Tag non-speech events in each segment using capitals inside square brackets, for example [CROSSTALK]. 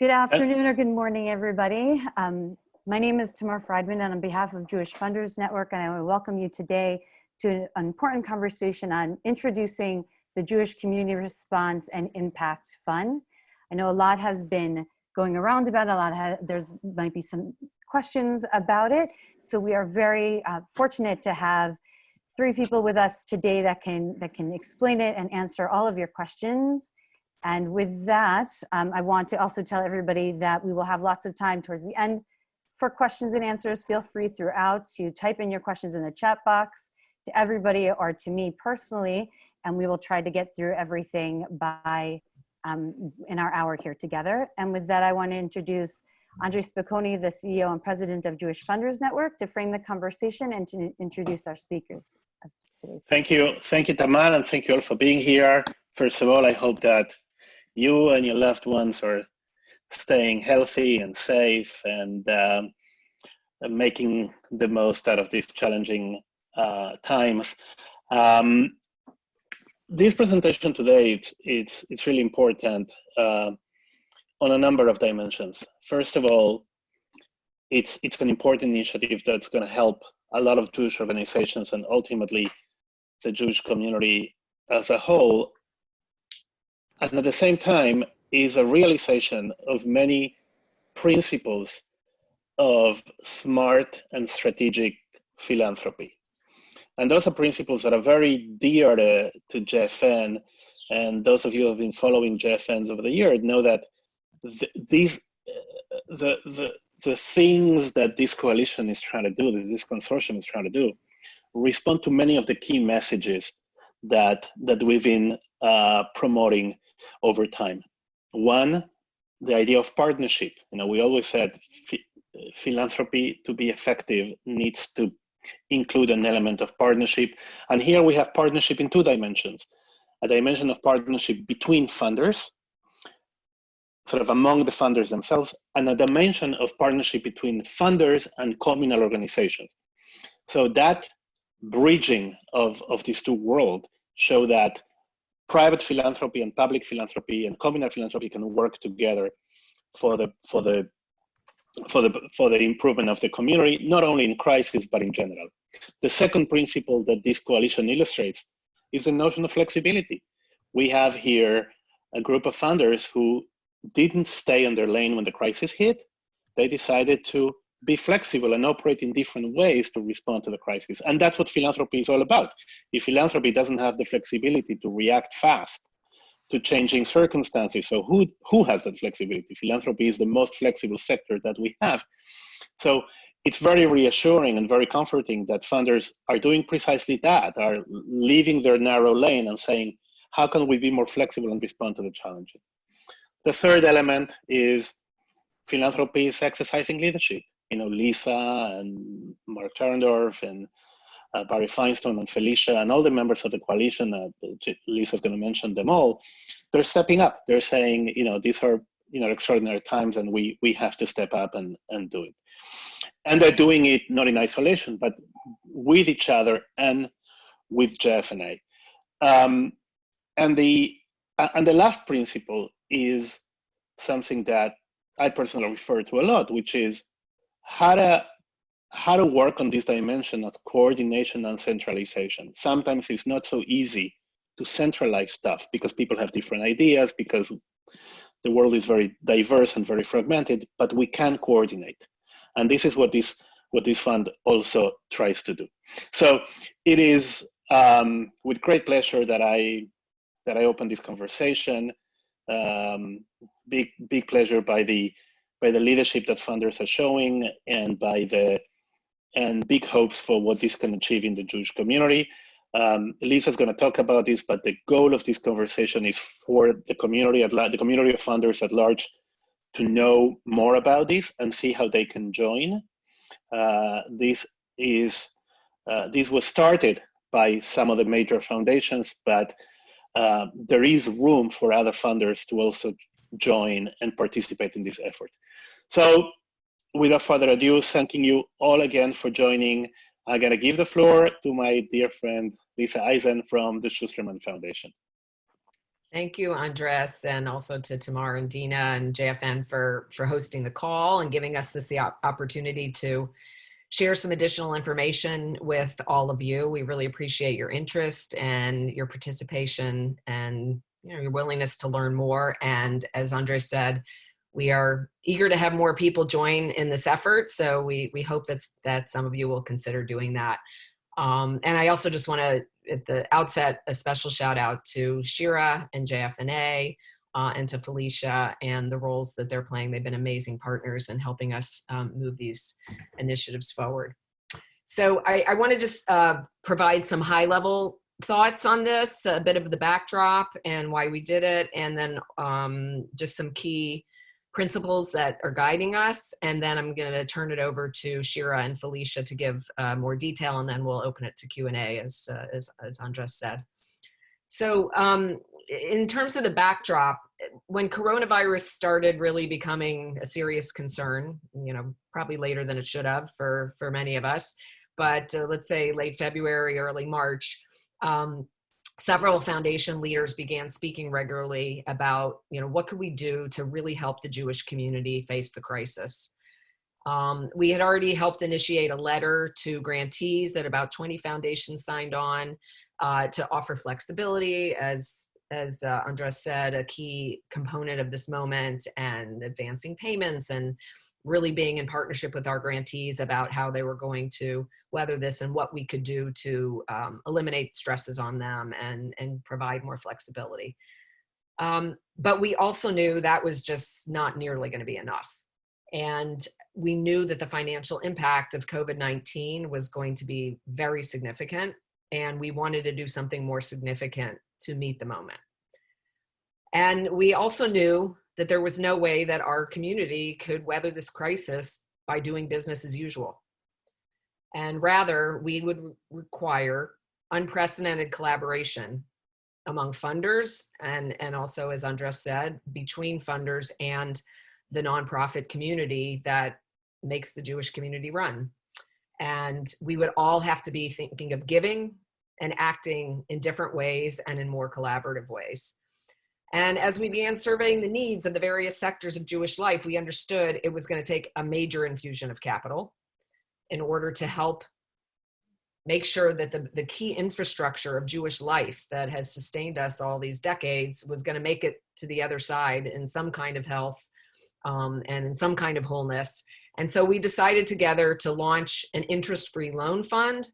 Good afternoon or good morning, everybody. Um, my name is Tamar Friedman, and on behalf of Jewish Funders Network, and I want to welcome you today to an important conversation on introducing the Jewish Community Response and Impact Fund. I know a lot has been going around about it, a lot has, there's might be some questions about it. So we are very uh, fortunate to have three people with us today that can, that can explain it and answer all of your questions. And with that, um, I want to also tell everybody that we will have lots of time towards the end for questions and answers. Feel free throughout to type in your questions in the chat box to everybody or to me personally, and we will try to get through everything by um, in our hour here together. And with that, I want to introduce Andre Spokoiny, the CEO and president of Jewish Funders Network, to frame the conversation and to introduce our speakers of today's. Thank you. Thank you, Tamar, and thank you all for being here. First of all, I hope that you and your loved ones are staying healthy and safe and um, making the most out of these challenging uh, times. Um, this presentation today, it's, it's, it's really important uh, on a number of dimensions. First of all, it's, it's an important initiative that's going to help a lot of Jewish organizations and ultimately the Jewish community as a whole. And at the same time, is a realization of many principles of smart and strategic philanthropy. And those are principles that are very dear to, to JFN. And those of you who have been following JFNs over the year know that th these, uh, the, the, the things that this coalition is trying to do, that this consortium is trying to do, respond to many of the key messages that, that we've been uh, promoting over time. One, the idea of partnership. You know, we always said philanthropy to be effective needs to include an element of partnership. And here we have partnership in two dimensions. A dimension of partnership between funders, sort of among the funders themselves, and a dimension of partnership between funders and communal organizations. So that bridging of, of these two worlds show that private philanthropy and public philanthropy and communal philanthropy can work together for the for the for the for the improvement of the community, not only in crisis but in general. The second principle that this coalition illustrates is the notion of flexibility. We have here a group of funders who didn't stay on their lane when the crisis hit. They decided to be flexible and operate in different ways to respond to the crisis. And that's what philanthropy is all about. If philanthropy doesn't have the flexibility to react fast to changing circumstances, so who, who has that flexibility? Philanthropy is the most flexible sector that we have. So it's very reassuring and very comforting that funders are doing precisely that, are leaving their narrow lane and saying, how can we be more flexible and respond to the challenges? The third element is philanthropy is exercising leadership you know, Lisa and Mark Charendoff and uh, Barry Finestone and Felicia and all the members of the coalition, uh, Lisa's going to mention them all, they're stepping up. They're saying, you know, these are, you know, extraordinary times and we, we have to step up and, and do it. And they're doing it not in isolation, but with each other and with JFNA. Um, and, the, and the last principle is something that I personally refer to a lot, which is how to how to work on this dimension of coordination and centralization. Sometimes it's not so easy to centralize stuff because people have different ideas, because the world is very diverse and very fragmented, but we can coordinate. And this is what this, what this fund also tries to do. So it is um, with great pleasure that I, that I open this conversation. Um, big, big pleasure by the by the leadership that funders are showing and by the and big hopes for what this can achieve in the Jewish community. Um, Lisa's going to talk about this, but the goal of this conversation is for the community at the community of funders at large to know more about this and see how they can join. Uh, this is uh, this was started by some of the major foundations, but uh, there is room for other funders to also join and participate in this effort. So without further ado, thanking you all again for joining. I'm gonna give the floor to my dear friend, Lisa Eisen from the Schusterman Foundation. Thank you, Andres, and also to Tamar and Dina and JFN for, for hosting the call and giving us this the opportunity to share some additional information with all of you. We really appreciate your interest and your participation and you know, your willingness to learn more. And as Andre said, we are eager to have more people join in this effort. So we, we hope that's, that some of you will consider doing that. Um, and I also just want to, at the outset, a special shout out to Shira and JFNA uh, and to Felicia and the roles that they're playing. They've been amazing partners in helping us um, move these initiatives forward. So I, I want to just uh, provide some high level thoughts on this, a bit of the backdrop and why we did it, and then um, just some key principles that are guiding us. And then I'm going to turn it over to Shira and Felicia to give uh, more detail, and then we'll open it to Q&A, as, uh, as, as Andres said. So um, in terms of the backdrop, when coronavirus started really becoming a serious concern, you know, probably later than it should have for, for many of us, but uh, let's say late February, early March, um, several foundation leaders began speaking regularly about, you know, what could we do to really help the Jewish community face the crisis? Um, we had already helped initiate a letter to grantees that about 20 foundations signed on uh, to offer flexibility as as uh, Andres said, a key component of this moment and advancing payments and really being in partnership with our grantees about how they were going to weather this and what we could do to um, eliminate stresses on them and, and provide more flexibility. Um, but we also knew that was just not nearly going to be enough. And we knew that the financial impact of COVID-19 was going to be very significant. And we wanted to do something more significant to meet the moment. And we also knew that there was no way that our community could weather this crisis by doing business as usual. And rather, we would require unprecedented collaboration among funders and, and also, as Andres said, between funders and the nonprofit community that makes the Jewish community run. And we would all have to be thinking of giving and acting in different ways and in more collaborative ways. And as we began surveying the needs of the various sectors of Jewish life, we understood it was going to take a major infusion of capital in order to help make sure that the, the key infrastructure of Jewish life that has sustained us all these decades was going to make it to the other side in some kind of health um, and in some kind of wholeness. And so we decided together to launch an interest-free loan fund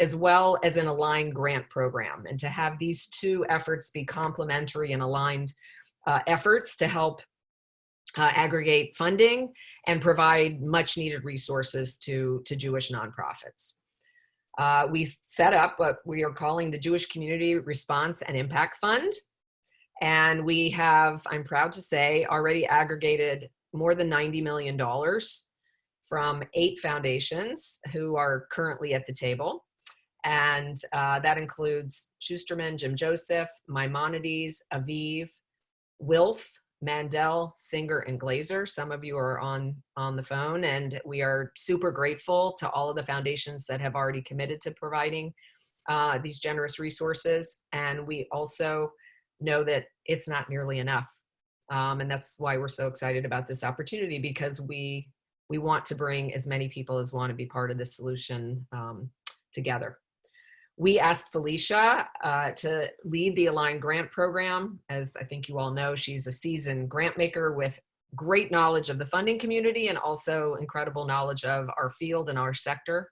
as well as an aligned grant program and to have these two efforts be complementary and aligned uh, efforts to help uh, aggregate funding and provide much needed resources to, to Jewish nonprofits. Uh, we set up what we are calling the Jewish Community Response and Impact Fund. And we have, I'm proud to say, already aggregated more than $90 million from eight foundations who are currently at the table. And uh, that includes Schusterman, Jim Joseph, Maimonides, Aviv, Wilf, Mandel, Singer, and Glazer. Some of you are on, on the phone and we are super grateful to all of the foundations that have already committed to providing uh, these generous resources. And we also know that it's not nearly enough. Um, and that's why we're so excited about this opportunity because we, we want to bring as many people as want to be part of the solution um, together. We asked Felicia uh, to lead the Aligned Grant Program. As I think you all know, she's a seasoned grant maker with great knowledge of the funding community and also incredible knowledge of our field and our sector.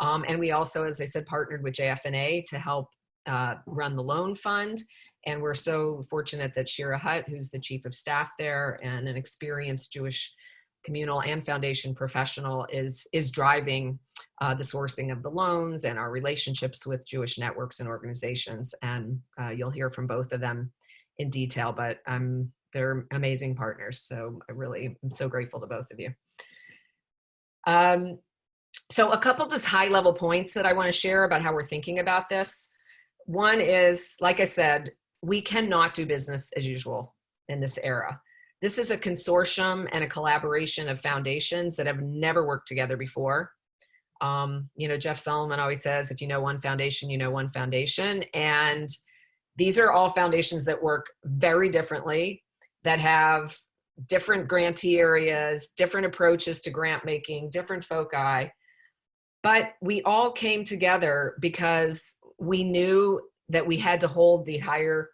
Um, and we also, as I said, partnered with JFNA to help uh, run the loan fund. And we're so fortunate that Shira Hutt, who's the chief of staff there and an experienced Jewish communal and foundation professional is, is driving uh, the sourcing of the loans and our relationships with Jewish networks and organizations. And uh, you'll hear from both of them in detail, but um, they're amazing partners. So I really am so grateful to both of you. Um, so a couple just high level points that I wanna share about how we're thinking about this. One is, like I said, we cannot do business as usual in this era. This is a consortium and a collaboration of foundations that have never worked together before. Um, you know, Jeff Solomon always says, if you know one foundation, you know one foundation. And these are all foundations that work very differently, that have different grantee areas, different approaches to grant making, different foci. But we all came together because we knew that we had to hold the higher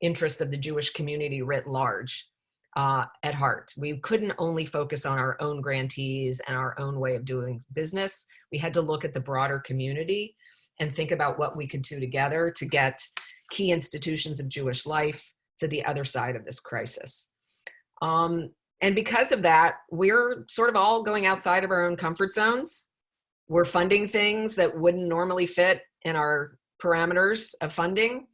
interests of the Jewish community writ large uh, at heart. We couldn't only focus on our own grantees and our own way of doing business. We had to look at the broader community and think about what we could do together to get key institutions of Jewish life to the other side of this crisis. Um, and because of that, we're sort of all going outside of our own comfort zones. We're funding things that wouldn't normally fit in our parameters of funding.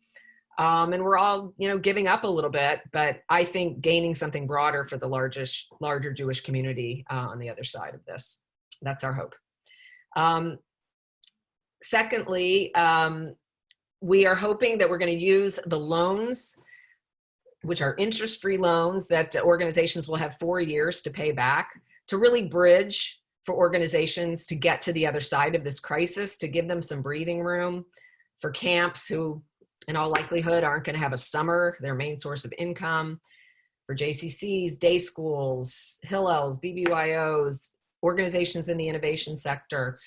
Um, and we're all, you know, giving up a little bit, but I think gaining something broader for the largest, larger Jewish community uh, on the other side of this. That's our hope. Um, secondly, um, we are hoping that we're going to use the loans, which are interest-free loans that organizations will have four years to pay back, to really bridge for organizations to get to the other side of this crisis, to give them some breathing room for camps who in all likelihood aren't going to have a summer, their main source of income, for JCCs, day schools, Hillels, BBYOs, organizations in the innovation sector,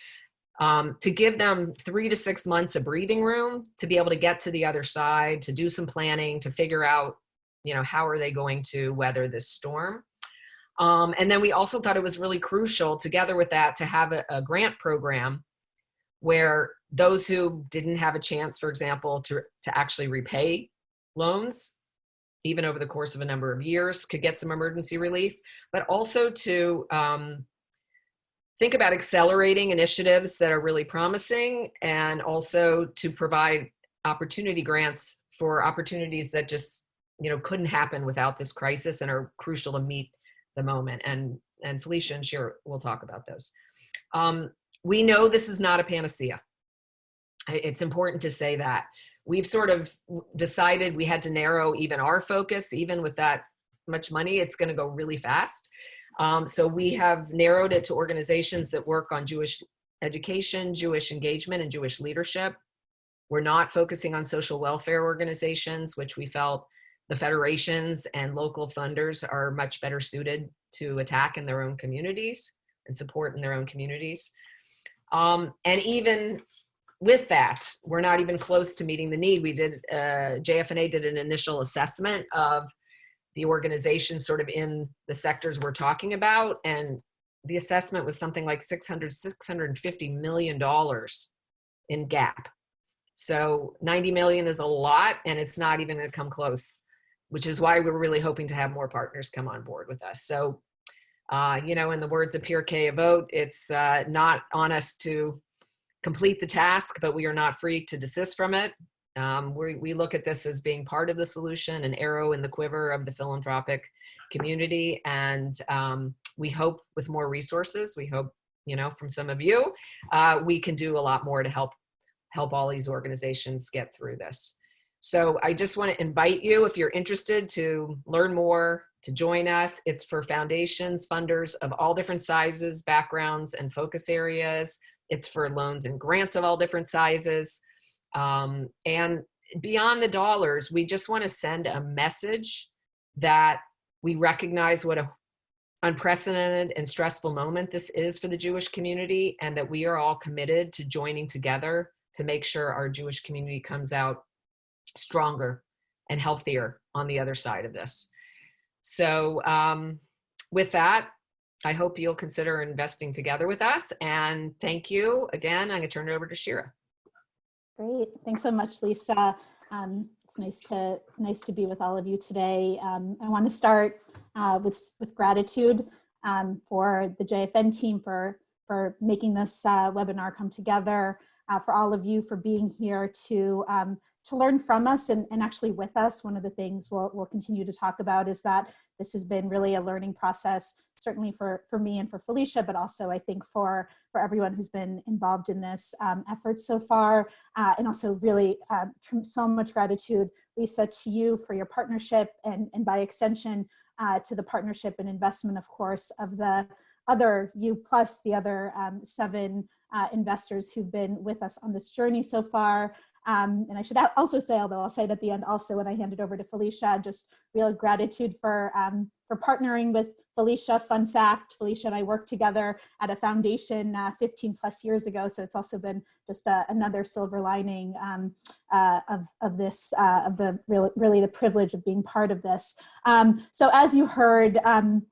um, to give them three to six months of breathing room to be able to get to the other side, to do some planning, to figure out, you know, how are they going to weather this storm. Um, and then we also thought it was really crucial together with that to have a, a grant program where those who didn't have a chance, for example, to, to actually repay loans, even over the course of a number of years, could get some emergency relief, but also to um, think about accelerating initiatives that are really promising and also to provide opportunity grants for opportunities that just you know couldn't happen without this crisis and are crucial to meet the moment and and Felicia and Shira will talk about those. Um, we know this is not a panacea. It's important to say that. We've sort of decided we had to narrow even our focus, even with that much money, it's gonna go really fast. Um, so we have narrowed it to organizations that work on Jewish education, Jewish engagement, and Jewish leadership. We're not focusing on social welfare organizations, which we felt the federations and local funders are much better suited to attack in their own communities and support in their own communities. Um, and even with that, we're not even close to meeting the need. We did, uh, JFNA did an initial assessment of the organization sort of in the sectors we're talking about. And the assessment was something like 600, 650 million dollars in gap. So 90 million is a lot and it's not even gonna come close, which is why we're really hoping to have more partners come on board with us. So, uh, you know, in the words of Pirkei Avot, it's uh, not on us to complete the task, but we are not free to desist from it. Um, we, we look at this as being part of the solution, an arrow in the quiver of the philanthropic community. And um, we hope with more resources, we hope, you know, from some of you, uh, we can do a lot more to help help all these organizations get through this. So I just want to invite you, if you're interested to learn more, to join us. It's for foundations, funders of all different sizes, backgrounds, and focus areas. It's for loans and grants of all different sizes. Um, and beyond the dollars, we just want to send a message that we recognize what a unprecedented and stressful moment this is for the Jewish community and that we are all committed to joining together to make sure our Jewish community comes out stronger and healthier on the other side of this. So um, with that, I hope you'll consider investing together with us. And thank you again. I'm gonna turn it over to Shira. Great. Thanks so much, Lisa. Um, it's nice to nice to be with all of you today. Um, I want to start uh, with with gratitude um, for the JFN team for for making this uh, webinar come together, uh, for all of you for being here to um, to learn from us and, and actually with us. One of the things we'll, we'll continue to talk about is that this has been really a learning process, certainly for, for me and for Felicia, but also I think for, for everyone who's been involved in this um, effort so far. Uh, and also really uh, so much gratitude, Lisa, to you for your partnership and, and by extension uh, to the partnership and investment, of course, of the other you plus the other um, seven uh, investors who've been with us on this journey so far. Um, and I should also say, although I'll say it at the end also when I hand it over to Felicia, just real gratitude for, um, for partnering with Felicia. Fun fact, Felicia and I worked together at a foundation uh, 15 plus years ago. So it's also been just uh, another silver lining um, uh, of, of this, uh, of the really, really the privilege of being part of this. Um, so as you heard, um,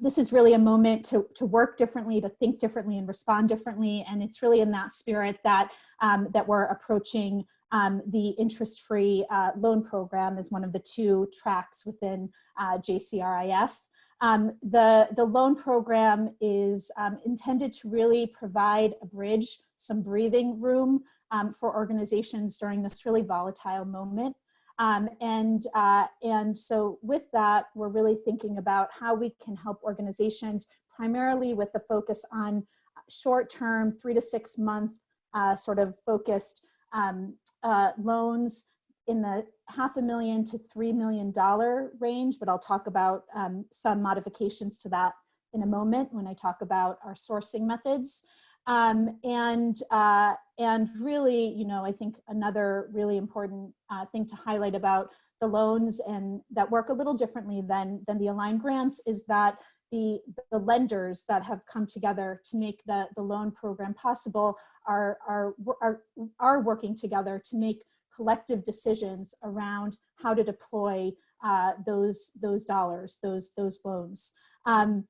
this is really a moment to, to work differently, to think differently and respond differently. And it's really in that spirit that, um, that we're approaching um, the interest-free uh, loan program as one of the two tracks within uh, JCRIF. Um, the, the loan program is um, intended to really provide a bridge, some breathing room um, for organizations during this really volatile moment. Um, and, uh, and so with that, we're really thinking about how we can help organizations primarily with the focus on short-term, three to six month uh, sort of focused um, uh, loans in the half a million to three million dollar range, but I'll talk about um, some modifications to that in a moment when I talk about our sourcing methods. Um, and, uh, and really, you know, I think another really important uh, thing to highlight about the loans and that work a little differently than, than the aligned grants is that the, the lenders that have come together to make the, the loan program possible are, are, are, are working together to make collective decisions around how to deploy uh, those, those dollars, those, those loans. Um,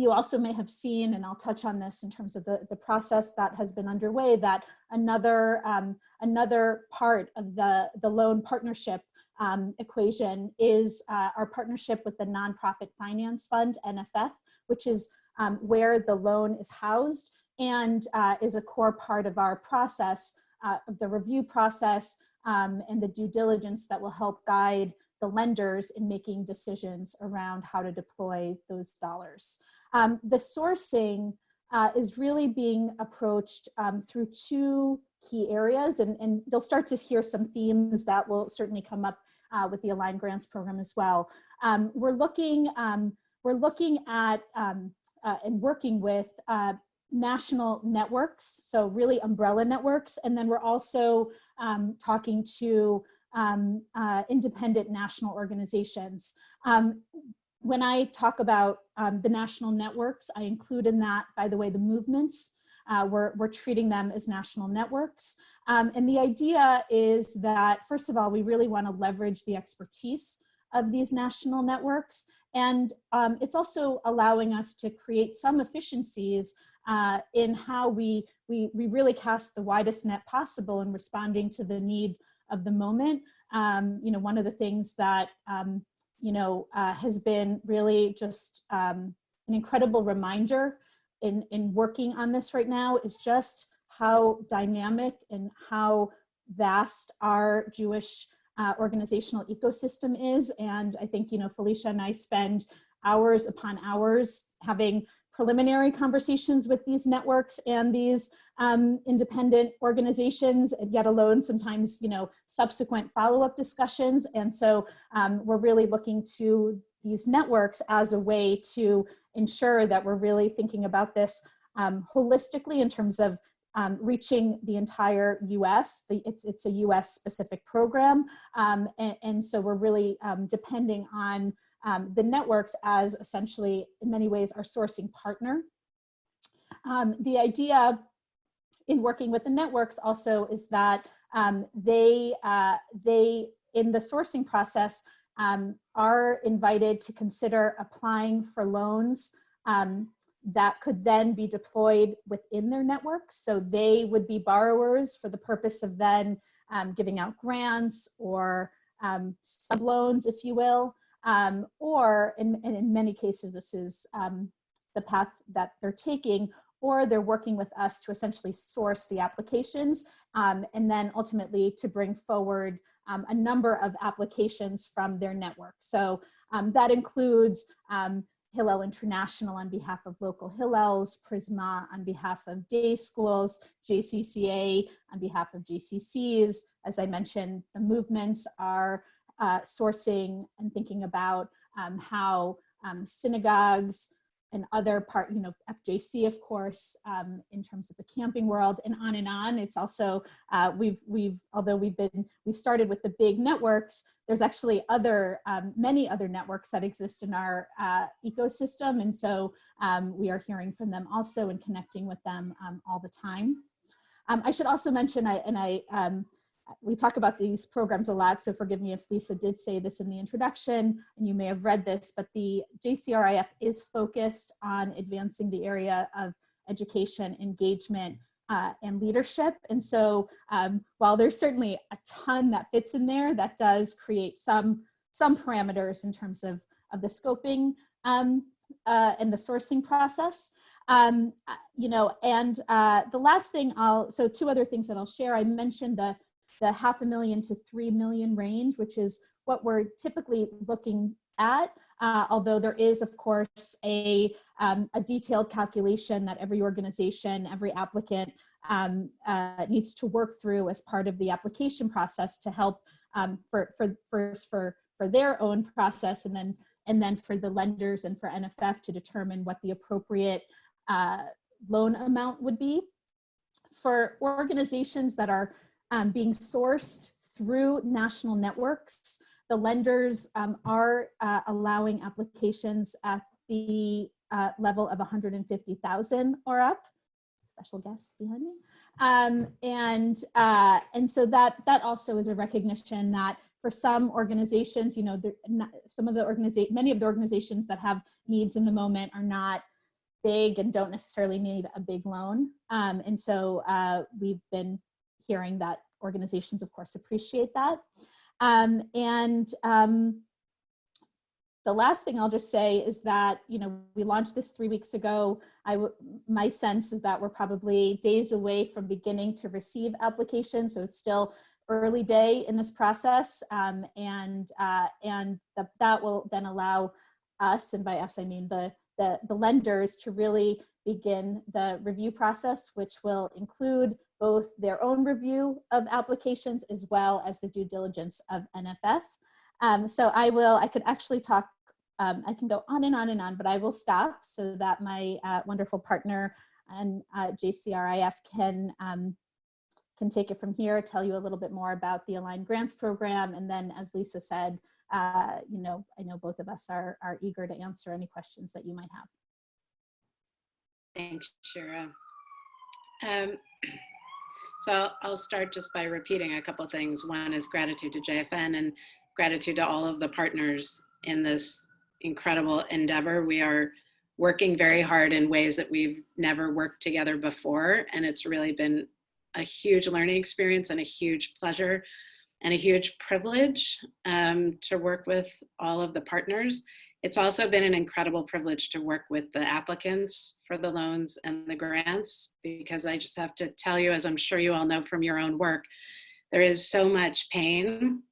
you also may have seen, and I'll touch on this in terms of the, the process that has been underway, that another, um, another part of the, the loan partnership um, equation is uh, our partnership with the Nonprofit Finance Fund, NFF, which is um, where the loan is housed and uh, is a core part of our process, uh, of the review process um, and the due diligence that will help guide the lenders in making decisions around how to deploy those dollars. Um, the sourcing uh, is really being approached um, through two key areas, and, and you'll start to hear some themes that will certainly come up uh, with the Aligned Grants program as well. Um, we're looking um, we're looking at um, uh, and working with uh, national networks, so really umbrella networks, and then we're also um, talking to um, uh, independent national organizations. When I talk about um, the national networks, I include in that, by the way, the movements. Uh, we're, we're treating them as national networks. Um, and the idea is that, first of all, we really want to leverage the expertise of these national networks. And um, it's also allowing us to create some efficiencies uh, in how we, we, we really cast the widest net possible in responding to the need of the moment. Um, you know, one of the things that um, you know, uh, has been really just um, an incredible reminder in, in working on this right now is just how dynamic and how vast our Jewish uh, organizational ecosystem is. And I think, you know, Felicia and I spend hours upon hours having preliminary conversations with these networks and these um, independent organizations, yet alone sometimes, you know, subsequent follow-up discussions. And so um, we're really looking to these networks as a way to ensure that we're really thinking about this um, holistically in terms of um, reaching the entire US. It's, it's a US specific program. Um, and, and, so we're really um, depending on um, the networks as essentially in many ways our sourcing partner. Um, the idea in working with the networks also is that um, they, uh, they, in the sourcing process, um, are invited to consider applying for loans um, that could then be deployed within their network. So they would be borrowers for the purpose of then um, giving out grants or um, sub loans, if you will, um, or in, in many cases, this is um, the path that they're taking, or they're working with us to essentially source the applications um, and then ultimately to bring forward um, a number of applications from their network. So um, that includes um, Hillel International on behalf of local Hillels, Prizmah on behalf of day schools, JCCA on behalf of JCCs. As I mentioned, the movements are uh, sourcing and thinking about um, how um, synagogues, and other part, you know, FJC, of course, um, in terms of the camping world and on and on. It's also, uh, we've, we've, although we've been, we started with the big networks, there's actually other, um, many other networks that exist in our uh, ecosystem. And so um, we are hearing from them also and connecting with them um, all the time. I should also mention, I, and I, we talk about these programs a lot, so forgive me if Lisa did say this in the introduction, and you may have read this, but the JCRIF is focused on advancing the area of education, engagement, uh, and leadership. And so um, while there's certainly a ton that fits in there, that does create some, some parameters in terms of, of the scoping um, uh, and the sourcing process. Um, uh, you know, and uh, the last thing I'll, so two other things that I'll share. I mentioned the, the half a million to 3 million range, which is what we're typically looking at. Uh, although there is, of course, a, um, a detailed calculation that every organization, every applicant um, uh, needs to work through as part of the application process to help um, for, for, for, for, for their own process and then, and then for the lenders and for NFF to determine what the appropriate uh, loan amount would be. For organizations that are um, being sourced through national networks, the lenders um, are uh, allowing applications at the uh, level of 150,000 or up. Special guest behind me. Um, and, uh, and so that, that also is a recognition that for some organizations, you know, not, some of the organization, many of the organizations that have needs in the moment are not big and don't necessarily need a big loan. Um, and so uh, we've been hearing that organizations, of course, appreciate that. Um, and um, the last thing I'll just say is that, you know, we launched this three weeks ago. I my sense is that we're probably days away from beginning to receive applications. So it's still early day in this process. Um, and uh, and the, that will then allow us, and by us, I mean the, the, the lenders to really begin the review process, which will include both their own review of applications as well as the due diligence of NFF. Um, so I will, I could actually talk, um, I can go on and on and on, but I will stop so that my uh, wonderful partner and uh, JCRIF can, um, can take it from here, tell you a little bit more about the Aligned Grants Program. And then as Lisa said, uh, you know, I know both of us are, are eager to answer any questions that you might have. Thanks, Shira. Um, [CLEARS THROAT] so I'll start just by repeating a couple things. One is gratitude to JFN and gratitude to all of the partners in this incredible endeavor. We are working very hard in ways that we've never worked together before. And it's really been a huge learning experience and a huge pleasure and a huge privilege um, to work with all of the partners. It's also been an incredible privilege to work with the applicants for the loans and the grants, because I just have to tell you, as I'm sure you all know from your own work, there is so much pain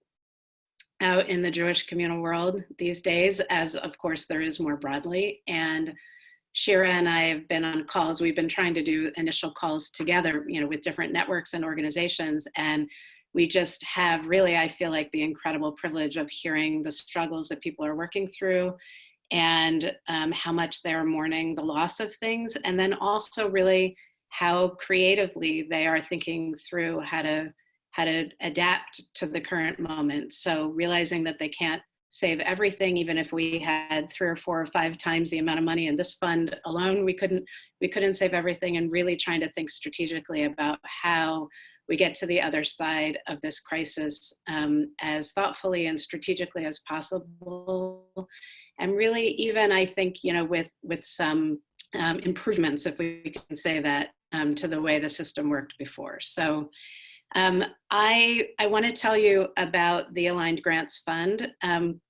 out in the Jewish communal world these days, as of course there is more broadly. And Shira and I have been on calls. We've been trying to do initial calls together, you know, with different networks and organizations. And we just have really, I feel like the incredible privilege of hearing the struggles that people are working through and um, how much they're mourning the loss of things. And then also really how creatively they are thinking through how to how to adapt to the current moment. So realizing that they can't save everything, even if we had three or four or five times the amount of money in this fund alone, we couldn't we couldn't save everything and really trying to think strategically about how we get to the other side of this crisis um, as thoughtfully and strategically as possible. And really even I think, you know, with, with some um, improvements, if we can say that, um, to the way the system worked before. So um, I, I wanna tell you about the Aligned Grants Fund. Um,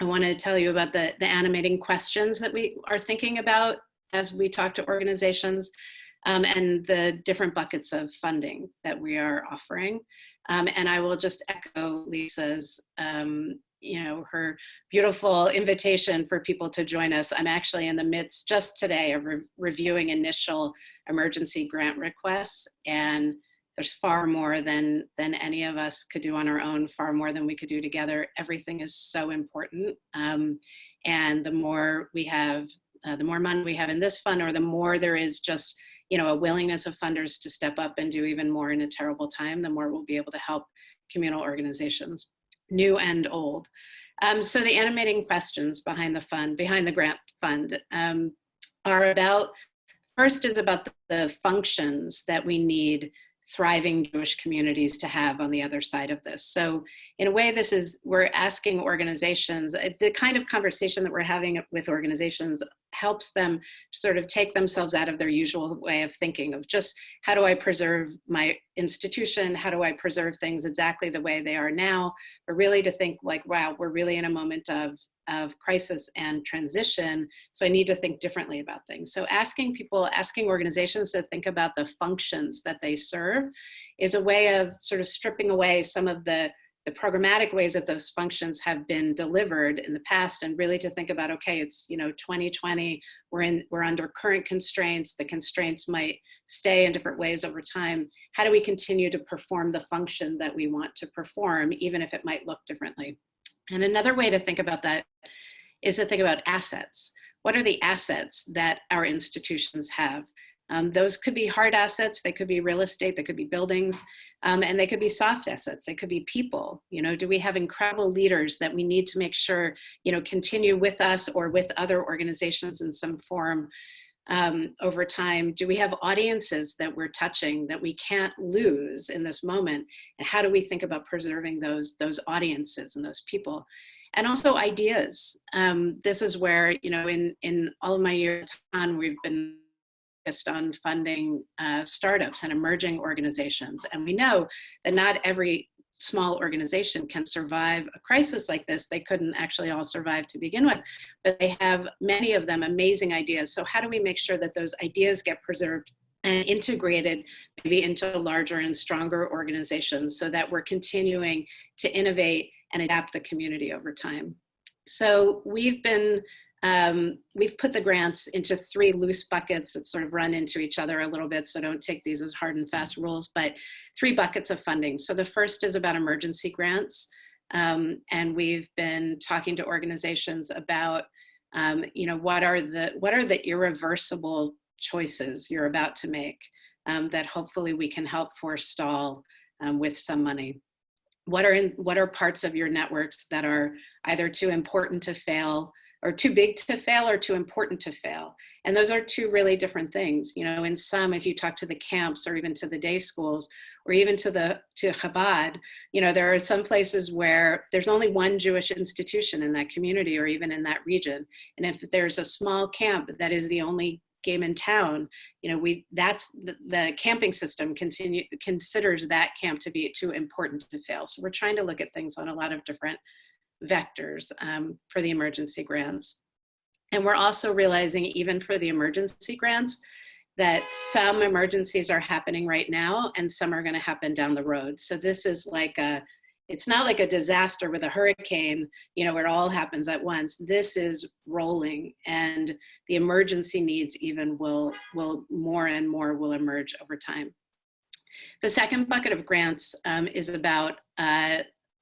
I wanna tell you about the, the animating questions that we are thinking about as we talk to organizations um, and the different buckets of funding that we are offering. Um, and I will just echo Lisa's, um, you know, her beautiful invitation for people to join us. I'm actually in the midst just today of re reviewing initial emergency grant requests and there's far more than than any of us could do on our own far more than we could do together everything is so important um, and the more we have uh, the more money we have in this fund or the more there is just you know a willingness of funders to step up and do even more in a terrible time the more we'll be able to help communal organizations new and old um, so the animating questions behind the fund behind the grant fund um, are about first is about the, functions that we need thriving Jewish communities to have on the other side of this. So in a way, this is, we're asking organizations, the kind of conversation that we're having with organizations helps them sort of take themselves out of their usual way of thinking of just how do I preserve my institution? How do I preserve things exactly the way they are now? But really to think like, wow, we're really in a moment of of crisis and transition. So I need to think differently about things. So asking people, asking organizations to think about the functions that they serve is a way of sort of stripping away some of the the programmatic ways that those functions have been delivered in the past and really to think about okay it's you know 2020 we're in we're under current constraints the constraints might stay in different ways over time how do we continue to perform the function that we want to perform even if it might look differently and another way to think about that is to think about assets. What are the assets that our institutions have? Um, those could be hard assets, they could be real estate, they could be buildings, um, and they could be soft assets, they could be people. You know, do we have incredible leaders that we need to make sure, you know, continue with us or with other organizations in some form um, over time? Do we have audiences that we're touching that we can't lose in this moment? And how do we think about preserving those, those audiences and those people? And also ideas. Um, this is where, you know, in, in all of my years on, we've been focused on funding uh, startups and emerging organizations. And we know that not every small organization can survive a crisis like this. They couldn't actually all survive to begin with, but they have many of them amazing ideas. So how do we make sure that those ideas get preserved and integrated maybe into larger and stronger organizations so that we're continuing to innovate and adapt the community over time. So we've been um, we've put the grants into three loose buckets that sort of run into each other a little bit, so don't take these as hard and fast rules, but three buckets of funding. So the first is about emergency grants, um, and we've been talking to organizations about, um, you know, what are the what are the irreversible choices you're about to make um, that hopefully we can help forestall um, with some money what are in what are parts of your networks that are either too important to fail or too big to fail or too important to fail. And those are two really different things. You know, in some, if you talk to the camps or even to the day schools or even to the to Chabad, you know, there are some places where there's only one Jewish institution in that community or even in that region. And if there's a small camp that is the only game in town, you know, we that's the, the camping system continue considers that camp to be too important to fail. So we're trying to look at things on a lot of different vectors um, for the emergency grants. And we're also realizing even for the emergency grants that some emergencies are happening right now and some are gonna happen down the road. So this is like a, it's not like a disaster with a hurricane, you know, where it all happens at once. This is rolling and the emergency needs even will, will more and more will emerge over time. The second bucket of grants um, is about uh,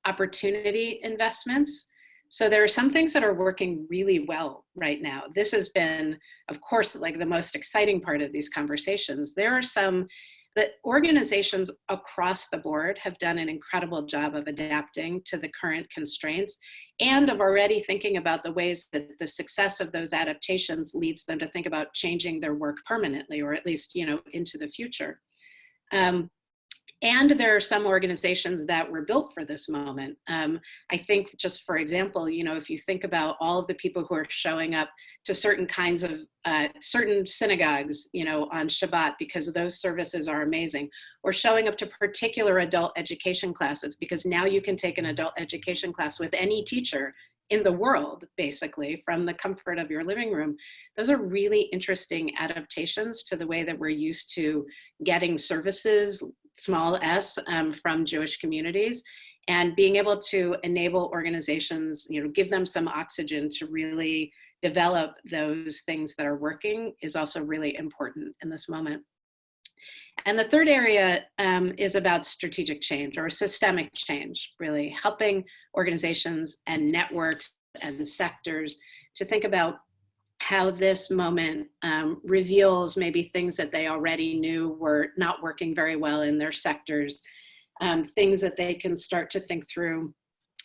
opportunity investments. So there are some things that are working really well right now. This has been, of course, like the most exciting part of these conversations. There are some that organizations across the board have done an incredible job of adapting to the current constraints and of already thinking about the ways that the success of those adaptations leads them to think about changing their work permanently or at least you know into the future. Um, and there are some organizations that were built for this moment. Um, I think just for example, you know, if you think about all of the people who are showing up to certain kinds of, uh, certain synagogues, you know, on Shabbat because those services are amazing, or showing up to particular adult education classes because now you can take an adult education class with any teacher in the world, basically, from the comfort of your living room. Those are really interesting adaptations to the way that we're used to getting services, small s um, from Jewish communities and being able to enable organizations, you know, give them some oxygen to really develop those things that are working is also really important in this moment. And the third area um, is about strategic change or systemic change, really helping organizations and networks and sectors to think about how this moment um, reveals maybe things that they already knew were not working very well in their sectors, um, things that they can start to think through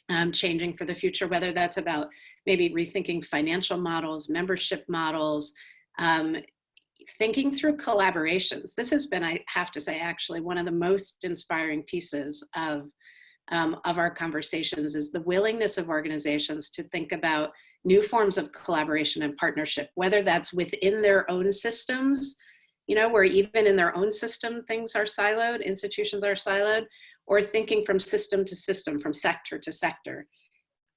um, changing for the future, whether that's about maybe rethinking financial models, membership models, um, thinking through collaborations. This has been, I have to say, actually one of the most inspiring pieces of, um, of our conversations is the willingness of organizations to think about new forms of collaboration and partnership, whether that's within their own systems, you know, where even in their own system, things are siloed, institutions are siloed, or thinking from system to system, from sector to sector.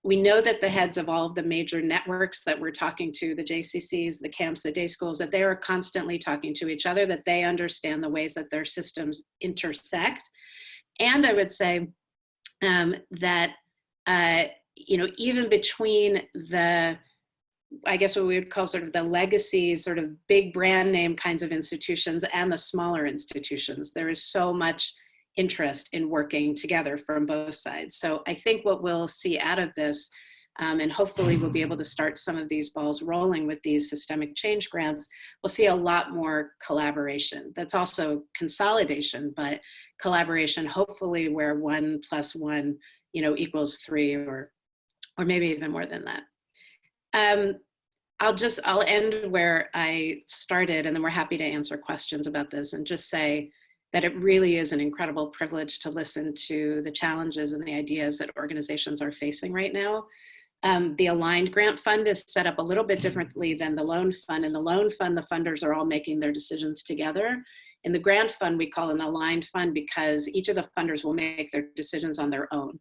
We know that the heads of all of the major networks that we're talking to, the JCCs, the camps, the day schools, that they are constantly talking to each other, that they understand the ways that their systems intersect. And I would say um, that, uh, you know, even between the, I guess what we would call sort of the legacy, sort of big brand name kinds of institutions and the smaller institutions, there is so much interest in working together from both sides. So I think what we'll see out of this, um, and hopefully we'll be able to start some of these balls rolling with these systemic change grants, we'll see a lot more collaboration. That's also consolidation, but collaboration hopefully where one plus one you know, equals three or, or maybe even more than that. Um, I'll just, I'll end where I started and then we're happy to answer questions about this and just say, that it really is an incredible privilege to listen to the challenges and the ideas that organizations are facing right now. Um, the Aligned Grant Fund is set up a little bit differently than the Loan Fund. In the Loan Fund, the funders are all making their decisions together. In the Grant Fund, we call an Aligned Fund because each of the funders will make their decisions on their own.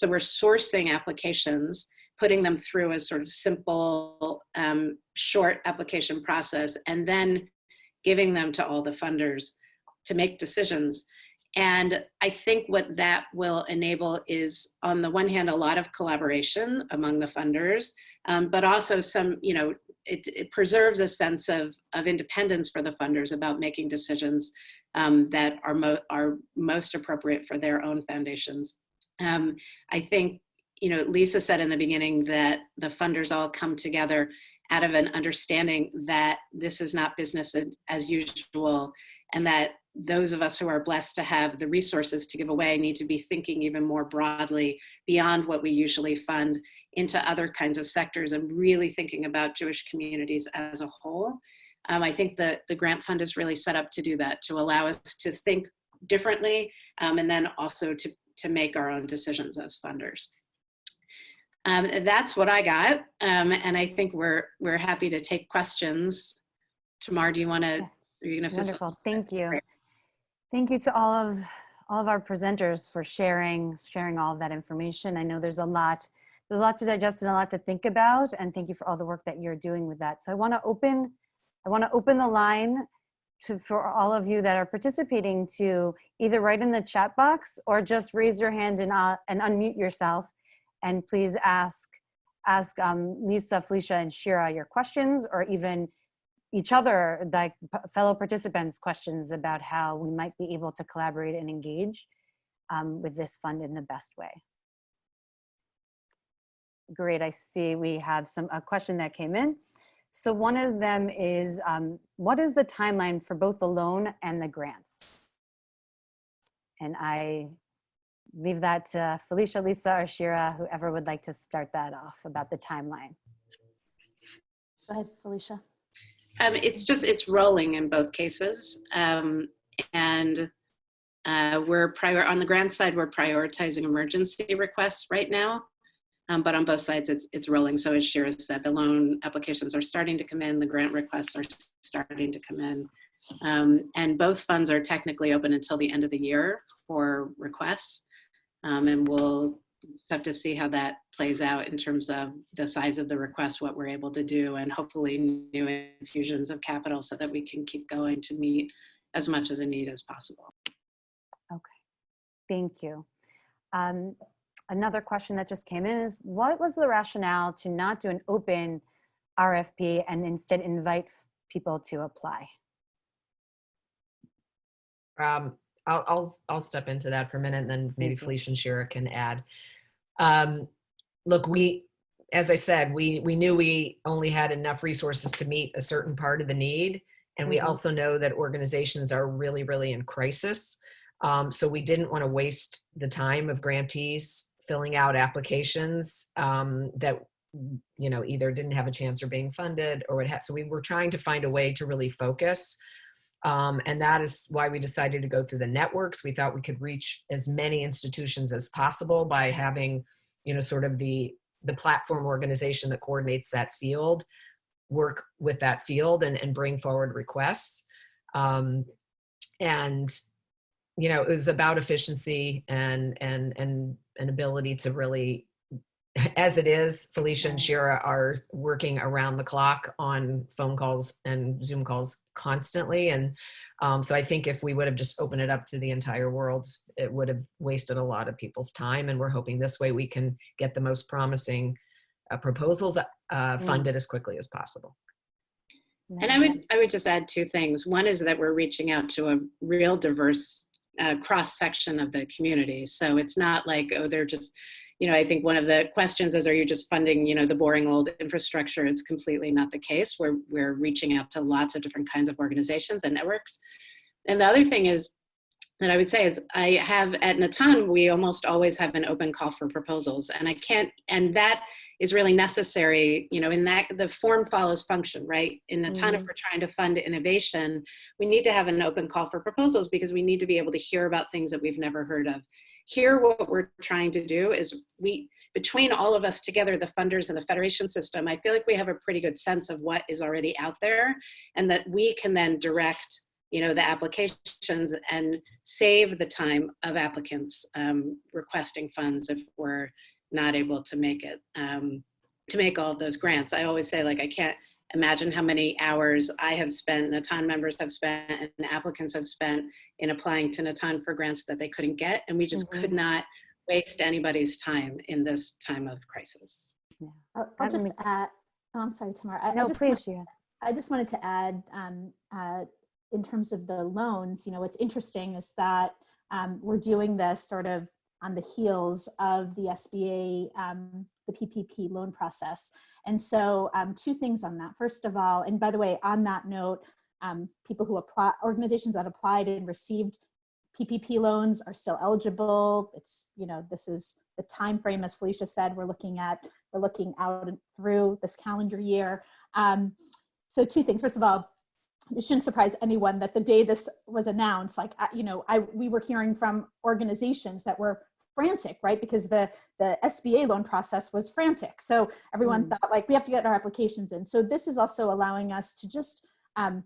So we're sourcing applications, putting them through a sort of simple, um, short application process, and then giving them to all the funders to make decisions. And I think what that will enable is on the one hand, a lot of collaboration among the funders, um, but also some, you know, it, it, preserves a sense of, of independence for the funders about making decisions um, that are, mo are most appropriate for their own foundations. Um, I think, you know, Lisa said in the beginning that the funders all come together out of an understanding that this is not business as usual and that those of us who are blessed to have the resources to give away need to be thinking even more broadly beyond what we usually fund into other kinds of sectors and really thinking about Jewish communities as a whole. Um, I think that the grant fund is really set up to do that, to allow us to think differently um, and then also to, to make our own decisions as funders. Um, that's what I got. Um, and I think we're, we're happy to take questions. Tamar, do you want to, Yes. are you going to Wonderful, thank you. Thank you to all of all of our presenters for sharing sharing all of that information. I know there's a lot there's a lot to digest and a lot to think about, and thank you for all the work that you're doing with that. So I want to open I want to open the line to for all of you that are participating to either write in the chat box or just raise your hand and uh, and unmute yourself, and please ask ask um, Lisa, Felicia, and Shira your questions, or even each other, like fellow participants, questions about how we might be able to collaborate and engage um, with this fund in the best way. Great, I see we have some a question that came in. So one of them is, um, what is the timeline for both the loan and the grants? And I leave that to Felicia, Lisa, or Shira, whoever would like to start that off about the timeline. Go ahead, Felicia. Um, it's just, it's rolling in both cases. Um, and uh, we're prior, on the grant side, we're prioritizing emergency requests right now. Um, but on both sides, it's, it's rolling. So as Shira said, the loan applications are starting to come in, the grant requests are starting to come in. Um, and both funds are technically open until the end of the year for requests. Um, and we'll have to see how that plays out in terms of the size of the request, what we're able to do, and hopefully new infusions of capital so that we can keep going to meet as much of the need as possible. Okay, thank you. Um, another question that just came in is what was the rationale to not do an open RFP and instead invite people to apply? Um, I'll, I'll, I'll step into that for a minute and then maybe. Felicia and Shira can add. Um, look, we, as I said, we, we knew we only had enough resources to meet a certain part of the need. And we Mhm. also know that organizations are really, really in crisis. Um, so we didn't want to waste the time of grantees filling out applications um, that, you know, either didn't have a chance or being funded or what have. So we were trying to find a way to really focus. Um, and that is why we decided to go through the networks. We thought we could reach as many institutions as possible by having, you know, sort of the the platform organization that coordinates that field work with that field and, and bring forward requests. Um, and, you know, it was about efficiency and, and, and an ability to really, [LAUGHS] as it is, Felicia and Shira are working around the clock on phone calls and Zoom calls constantly. And um, so I think if we would have just opened it up to the entire world, it would have wasted a lot of people's time. And we're hoping this way we can get the most promising uh, proposals uh, funded as quickly as possible. And I would, I would just add two things. One is that we're reaching out to a real diverse uh, cross section of the community. So it's not like, oh, they're just, you know, I think one of the questions is, are you just funding, you know, the boring old infrastructure? It's completely not the case. We're, we're reaching out to lots of different kinds of organizations and networks. And the other thing is that I would say is I have at Natan, we almost always have an open call for proposals and I can't, and that is really necessary, you know, in that the form follows function, right? In Natan, if Mhm. we're trying to fund innovation, we need to have an open call for proposals because we need to be able to hear about things that we've never heard of. Here, what we're trying to do is we, between all of us together, the funders and the federation system, I feel like we have a pretty good sense of what is already out there and that we can then direct you know, the applications and save the time of applicants um, requesting funds if we're not able to make it, um, to make all of those grants. I always say like, I can't imagine how many hours I have spent, Natan members have spent, and applicants have spent in applying to Natan for grants that they couldn't get. And we just Mhm. could not waste anybody's time in this time of crisis. I'll, I'll just makes- add, oh, I'm sorry, Tamara. I, I No, just please, Shira. I just wanted to add, um, uh, in terms of the loans, you know, what's interesting is that um, we're doing this sort of on the heels of the SBA, um, the PPP loan process. And so um, two things on that. First of all, and by the way, on that note, um, people who apply, organizations that applied and received PPP loans are still eligible. It's, you know, this is the time frame, as Felicia said, we're looking at, we're looking out through this calendar year. Um, so two things. First of all, it shouldn't surprise anyone that the day this was announced, like, you know, I, we were hearing from organizations that were frantic, right? Because the, the SBA loan process was frantic. So everyone Mm. thought like, we have to get our applications in. So this is also allowing us to just, um,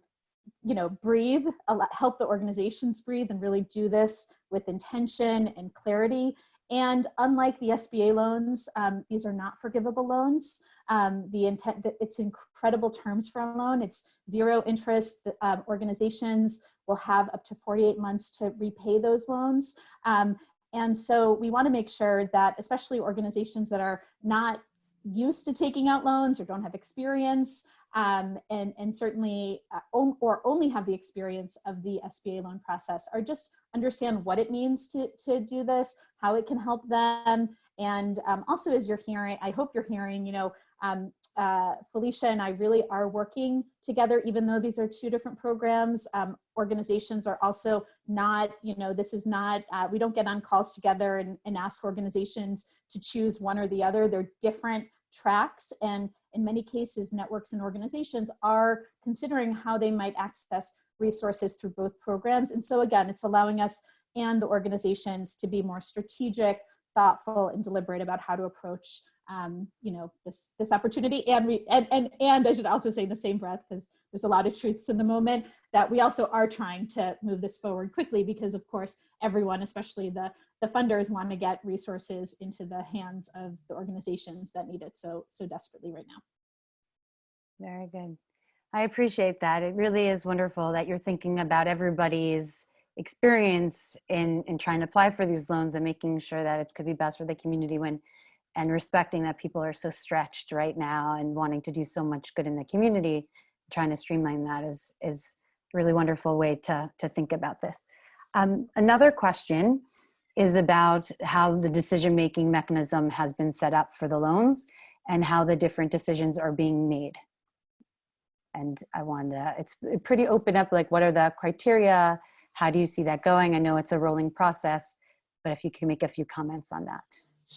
you know, breathe, help the organizations breathe and really do this with intention and clarity. And unlike the SBA loans, um, these are not forgivable loans. Um, the intent that it's incredible terms for a loan. It's zero interest. The, um, organizations will have up to 48 months to repay those loans. Um, and so we want to make sure that, especially organizations that are not used to taking out loans or don't have experience, um, and, and certainly uh, or only have the experience of the SBA loan process, are just understand what it means to, to do this, how it can help them. And um, also as you're hearing, I hope you're hearing, you know, um, uh, Felicia and I really are working together, even though these are two different programs. Um, organizations are also not, you know, this is not, uh, we don't get on calls together and, and ask organizations to choose one or the other. They're different tracks. And in many cases, networks and organizations are considering how they might access resources through both programs. And so again, it's allowing us and the organizations to be more strategic, thoughtful, and deliberate about how to approach um, you know, this, this opportunity. And, we, and, and, and I should also say in the same breath, because there's a lot of truths in the moment, that we also are trying to move this forward quickly because of course, everyone, especially the, the funders want to get resources into the hands of the organizations that need it so, so desperately right now. Very good. I appreciate that. It really is wonderful that you're thinking about everybody's experience in, in trying to apply for these loans and making sure that it's could be best for the community when and respecting that people are so stretched right now and wanting to do so much good in the community trying to streamline that is is a really wonderful way to to think about this um, another question is about how the decision making mechanism has been set up for the loans and how the different decisions are being made. And I wanted to, it's pretty open up, like what are the criteria? How do you see that going? I know it's a rolling process, but if you can make a few comments on that.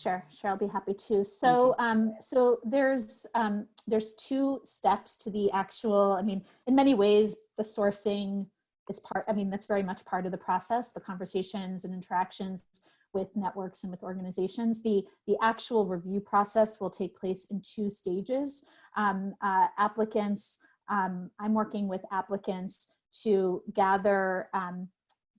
Sure, sure, I'll be happy to. So, um, so there's um, there's two steps to the actual. I mean, in many ways, the sourcing is part. I mean, that's very much part of the process. The conversations and interactions with networks and with organizations. The the actual review process will take place in two stages. Um, uh, applicants. Um, I'm working with applicants to gather um,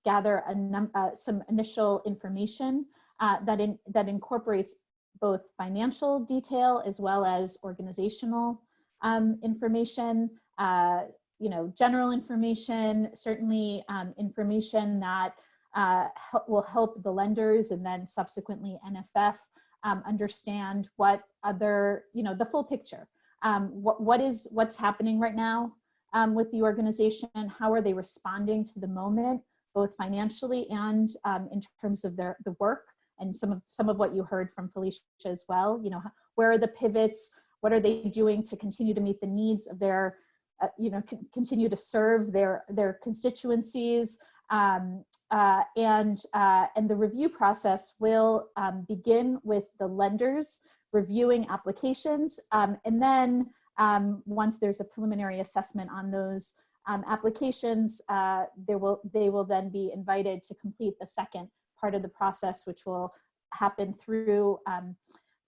gather a num uh, some initial information uh, that, in, that incorporates both financial detail as well as organizational um, information, uh, you know, general information, certainly um, information that uh, help, will help the lenders and then subsequently NFF um, understand what other, you know, the full picture. Um, what, what is, what's happening right now um, with the organization? How are they responding to the moment, both financially and um, in terms of their, the work and some of some of what you heard from Felicia as well. You know, where are the pivots? What are they doing to continue to meet the needs of their, uh, you know, continue to serve their their constituencies? Um, uh, and uh, and the review process will um, begin with the lenders reviewing applications, um, and then um, once there's a preliminary assessment on those um, applications, uh, there will they will then be invited to complete the second part of the process, which will happen through um,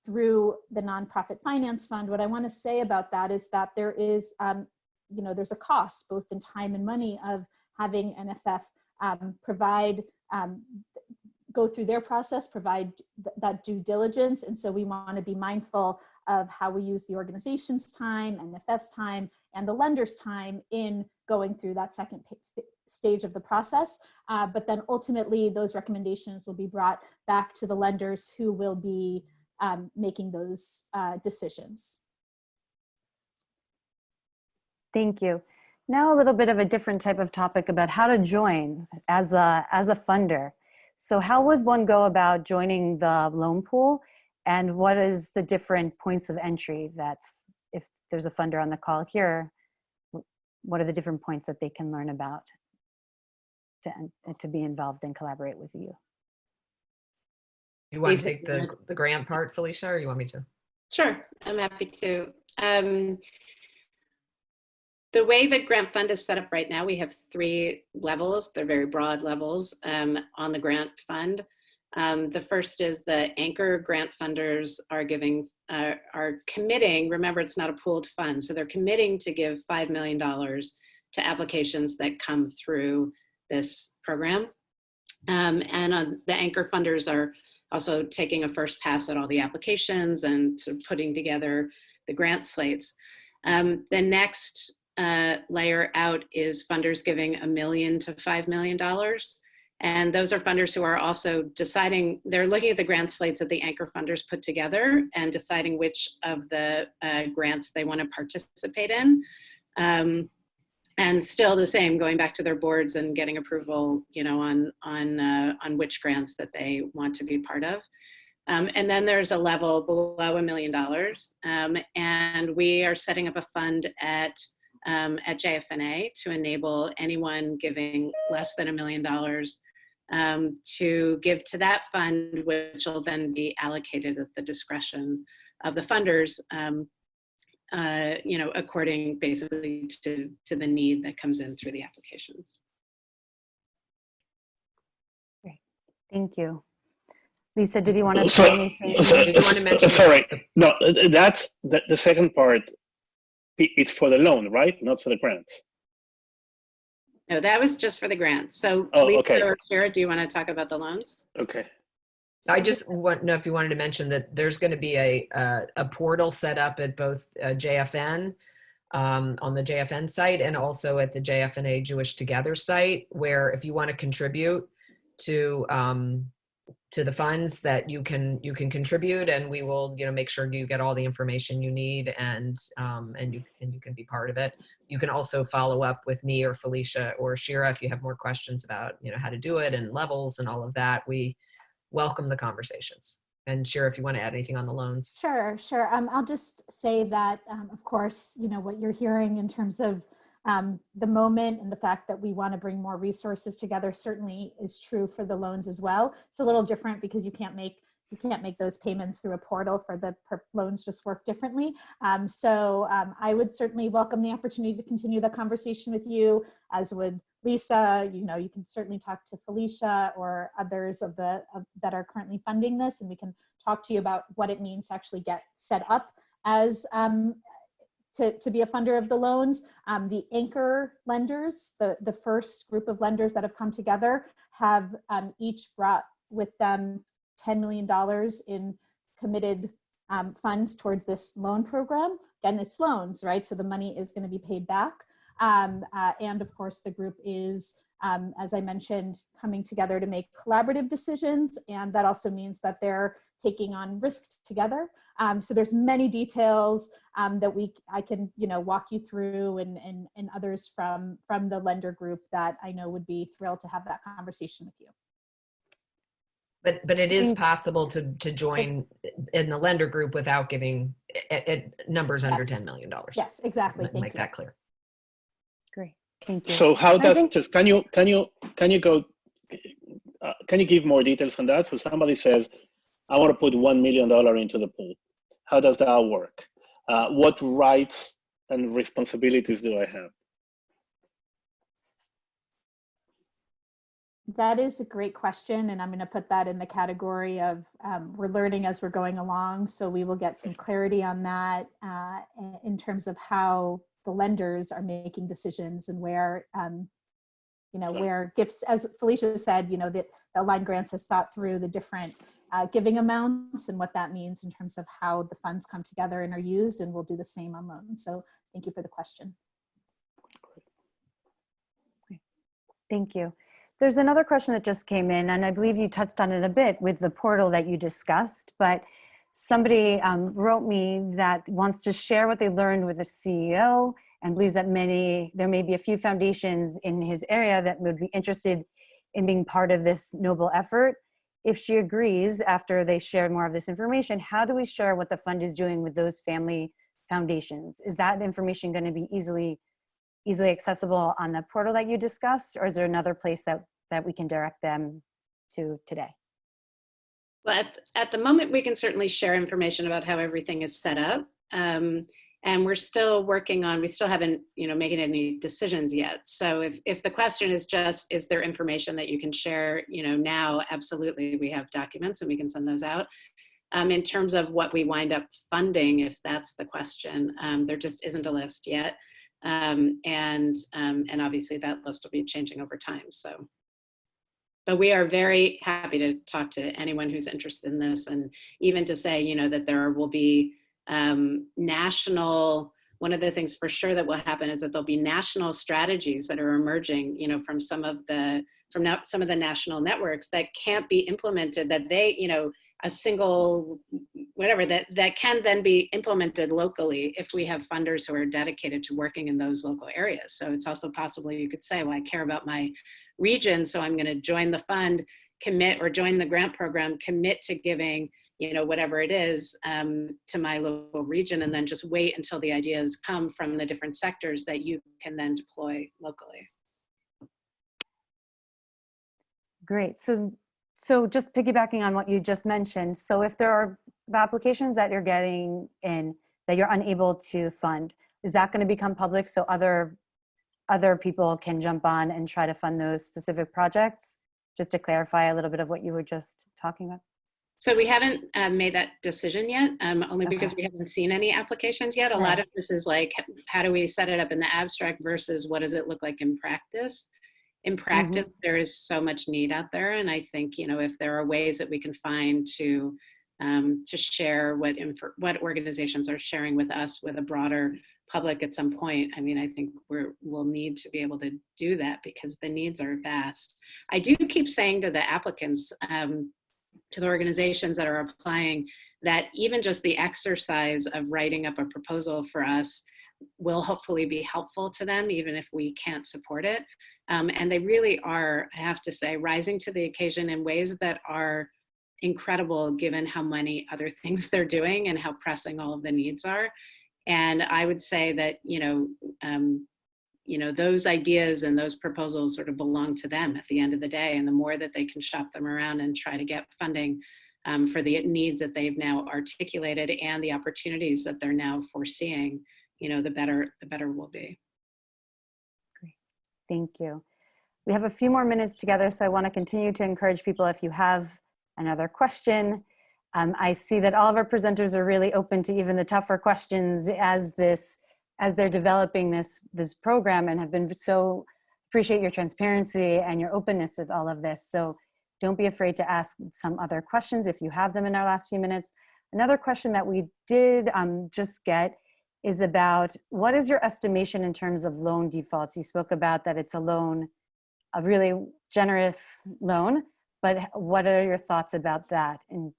through the nonprofit finance fund. What I want to say about that is that there is, um, you know, there's a cost both in time and money of having NFF um, provide um, go through their process, provide th that due diligence. And so we want to be mindful of how we use the organization's time, NFF's time, and the lender's time in going through that second stage of the process. Uh, but then ultimately those recommendations will be brought back to the lenders who will be um, making those uh, decisions. Thank you. Now a little bit of a different type of topic about how to join as a, as a funder. So how would one go about joining the loan pool and what is the different points of entry that's, if there's a funder on the call here, what are the different points that they can learn about to, to be involved and collaborate with you. You want to take the, the grant part, Felicia, or you want me to? Sure, I'm happy to. Um, the way the grant fund is set up right now, we have three levels. They're very broad levels um, on the grant fund. Um, the first is the anchor grant funders are giving, uh, are committing, remember it's not a pooled fund, so they're committing to give $5 million to applications that come through this program. Um, and uh, the anchor funders are also taking a first pass at all the applications and sort of putting together the grant slates. Um, the next uh, layer out is funders giving a million to $5 million. And those are funders who are also deciding, they're looking at the grant slates that the anchor funders put together and deciding which of the uh, grants they want to participate in. Um, and still the same, going back to their boards and getting approval, you know, on on uh, on which grants that they want to be part of. Um, and then there's a level below a million dollars, um, and we are setting up a fund at um, at JFNA to enable anyone giving less than a million dollars um, to give to that fund, which will then be allocated at the discretion of the funders um, uh, you know, according basically to, to the need that comes in through the applications. Thank you. Lisa, did you want to So- say anything? so- Did you want to mention- Sorry, no, that's, the, the second part, it's for the loan, right? Not for the grants. No, that was just for the grants. So Oh, Lisa okay. or Kara, do you want to talk about the loans? Okay. I just want to know if you wanted to mention that there's going to be a, a, a portal set up at both uh, JFN, um, on the JFN site and also at the JFNA Jewish Together site, where if you want to contribute to, um, to the funds that you can, you can contribute and we will, you know, make sure you get all the information you need and, um, and you, and you can be part of it. You can also follow up with me or Felicia or Shira if you have more questions about, you know, how to do it and levels and all of that. We, welcome the conversations. And Shira, if you want to add anything on the loans. Sure, sure. Um, I'll just say that, um, of course, you know, what you're hearing in terms of um, the moment and the fact that we want to bring more resources together certainly is true for the loans as well. It's a little different because you can't make you can't make those payments through a portal for the loans just work differently. Um, so um, I would certainly welcome the opportunity to continue the conversation with you, as would Lisa. You know, you can certainly talk to Felicia or others of the of, that are currently funding this, and we can talk to you about what it means to actually get set up as um, to, to be a funder of the loans. Um, the anchor lenders, the, the first group of lenders that have come together have um, each brought with them $10 million in committed um, funds towards this loan program. Again, it's loans, right? So the money is gonna be paid back. Um, uh, and of course, the group is, um, as I mentioned, coming together to make collaborative decisions. And that also means that they're taking on risk together. Um, so there's many details um, that we I can you know walk you through and, and and others from from the lender group that I know would be thrilled to have that conversation with you. But but it is possible to to join in the lender group without giving it, it numbers under Yes. ten million dollars. Yes, exactly. Thank Make you. that clear. Great, thank you. So how does think- just can you can you can you go uh, can you give more details on that? So somebody says, I want to put one million dollar into the pool. How does that work? Uh, what rights and responsibilities do I have? That is a great question, and I'm going to put that in the category of um, we're learning as we're going along. So we will get some clarity on that uh, in- in terms of how the lenders are making decisions and where, um, you know, Sure. where gifts, as Felicia said, you know, that the Aligned Grants has thought through the different uh, giving amounts and what that means in terms of how the funds come together and are used, and we'll do the same on loans. So thank you for the question. Thank you. There's another question that just came in, and I believe you touched on it a bit with the portal that you discussed, but somebody um, wrote me that wants to share what they learned with the CEO and believes that many, there may be a few foundations in his area that would be interested in being part of this noble effort. If she agrees, after they share more of this information, how do we share what the fund is doing with those family foundations? Is that information going to be easily easily accessible on the portal that you discussed, or is there another place that, that we can direct them to today? At, at the moment, we can certainly share information about how everything is set up. Um, and we're still working on, we still haven't, you know, making any decisions yet. So if, if the question is just, is there information that you can share, you know, now, absolutely, we have documents and we can send those out. Um, in terms of what we wind up funding, if that's the question, um, there just isn't a list yet. Um, and, um, and obviously that list will be changing over time, so. But we are very happy to talk to anyone who's interested in this and even to say, you know, that there will be um, national, one of the things for sure that will happen is that there'll be national strategies that are emerging, you know, from some of the, from now, some of the national networks that can't be implemented, that they, you know, a single, whatever, that, that can then be implemented locally if we have funders who are dedicated to working in those local areas. So it's also possible you could say, well, I care about my region, so I'm gonna join the fund, commit or join the grant program, commit to giving, you know, whatever it is um, to my local region, and then just wait until the ideas come from the different sectors that you can then deploy locally. Great. So, so just piggybacking on what you just mentioned. So if there are applications that you're getting in that you're unable to fund, is that going to become public so other other people can jump on and try to fund those specific projects? Just to clarify a little bit of what you were just talking about. So we haven't um, made that decision yet, um, only because we haven't seen any applications yet. A lot of this is like, how do we set it up in the abstract versus what does it look like in practice? In practice, there is so much need out there, and I think you know if there are ways that we can find to um, to share what what organizations are sharing with us with a broader public at some point. I mean, I think we're we'll need to be able to do that because the needs are vast. I do keep saying to the applicants. Um, to the organizations that are applying that even just the exercise of writing up a proposal for us will hopefully be helpful to them even if we can't support it um, and they really are i have to say rising to the occasion in ways that are incredible given how many other [LAUGHS] things they're doing and how pressing all of the needs are. And I would say that, you know, um, you know, those ideas and those proposals sort of belong to them at the end of the day. And the more that they can shop them around and try to get funding um, for the needs that they've now articulated and the opportunities that they're now foreseeing, you know, the better, the better we'll be. Great. Thank you. We have a few more minutes together, so I want to continue to encourage people if you have another question. Um, I see that all of our presenters are really open to even the tougher questions as this, as they're developing this, this program and have been so, appreciate your transparency and your openness with all of this. So don't be afraid to ask some other questions if you have them in our last few minutes. Another question that we did um, just get is about what is your estimation in terms of loan defaults? You spoke about that it's a loan, a really generous loan, but what are your thoughts about that in,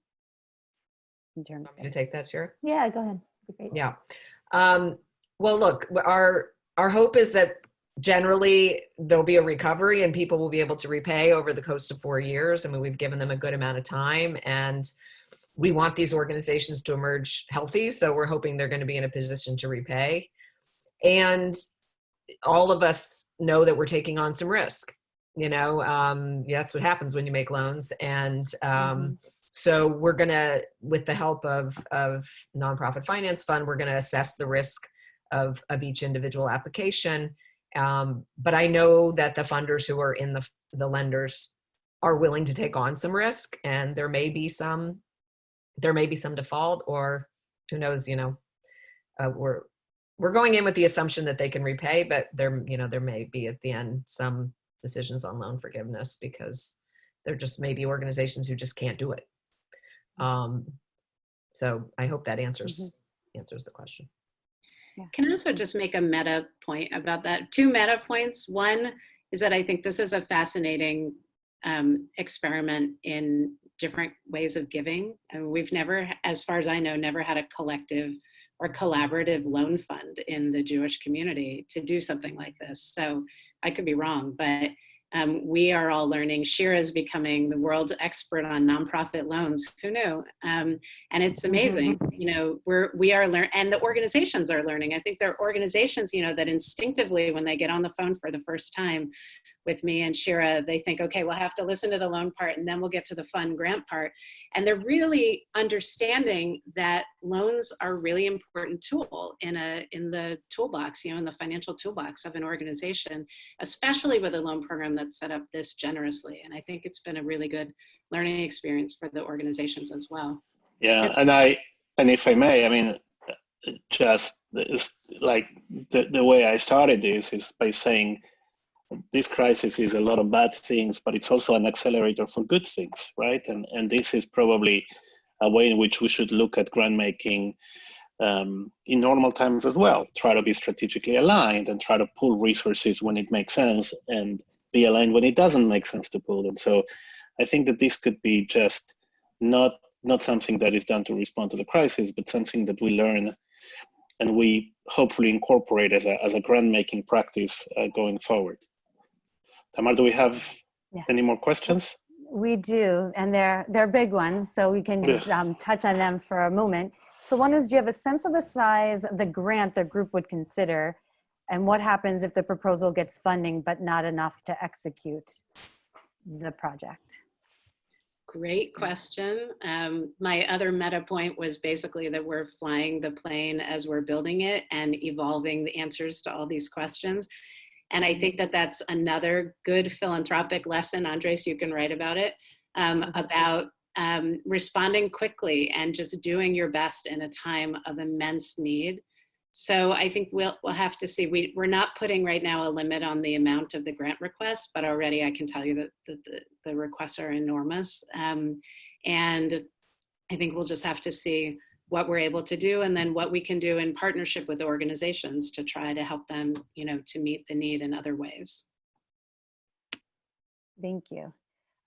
in terms Want me to take that, Shira? Yeah, go ahead. Be great. Yeah. Um, well, look, our our hope is that generally there'll be a recovery and people will be able to repay over the course of four years. I mean, we've given them a good amount of time and we want these organizations to emerge healthy. So we're hoping they're going to be in a position to repay. And all of us know that we're taking on some risk. You know, um, yeah, that's what happens when you make loans. And um, so we're gonna, with the help of of nonprofit finance fund, we're gonna assess the risk of of each individual application. Um, but I know that the funders who are in the the lenders are willing to take on some risk, and there may be some there may be some default, or who knows, you know, uh, we're we're going in with the assumption that they can repay, but there you know there may be at the end some decisions on loan forgiveness because there just may be organizations who just can't do it. Um, so I hope that answers answers the question. Can I also just make a meta point about that? Two meta points. One is that I think this is a fascinating um, experiment in different ways of giving. And we've never, as far as I know, never had a collective or collaborative loan fund in the Jewish community to do something like this. So I could be wrong, but um, we are all learning. Shira is becoming the world's expert on nonprofit loans. Who knew? Um, and it's amazing. You know, we're we are learn, and the organizations are learning. I think there are organizations, you know, that instinctively, when they get on the phone for the first time with me and Shira, they think, okay, we'll have to listen to the loan part, and then we'll get to the fun grant part. And they're really understanding that loans are a really important tool in a in the toolbox, you know, in the financial toolbox of an organization, especially with a loan program that's set up this generously. And I think it's been a really good learning experience for the organizations as well. Yeah, and I and if I may, I mean, just like the the way I started this is by saying this crisis is a lot of bad things, but it's also an accelerator for good things, right? And and this is probably a way in which we should look at grant making um, in normal times as well. Try to be strategically aligned and try to pull resources when it makes sense and be aligned when it doesn't make sense to pull them. So I think that this could be just not not something that is done to respond to the crisis, but something that we learn and we hopefully incorporate as a, as a grant making practice uh, going forward. Tamar, do we have Yeah. any more questions? We do, and they're, they're big ones, so we can just um, touch on them for a moment. So one is, do you have a sense of the size of the grant the group would consider? And what happens if the proposal gets funding but not enough to execute the project? Great question. Um, my other meta point was basically that we're flying the plane as we're building it and evolving the answers to all these questions. And I think that that's another good philanthropic lesson. Andres, you can write about it, um, about um, responding quickly and just doing your best in a time of immense need. So I think we'll, we'll have to see. We, we're not putting right now a limit on the amount of the grant requests, but already I can tell you that, that the, the requests are enormous. Um, and I think we'll just have to see what we're able to do and then what we can do in partnership with organizations to try to help them, you know, to meet the need in other ways. Thank you.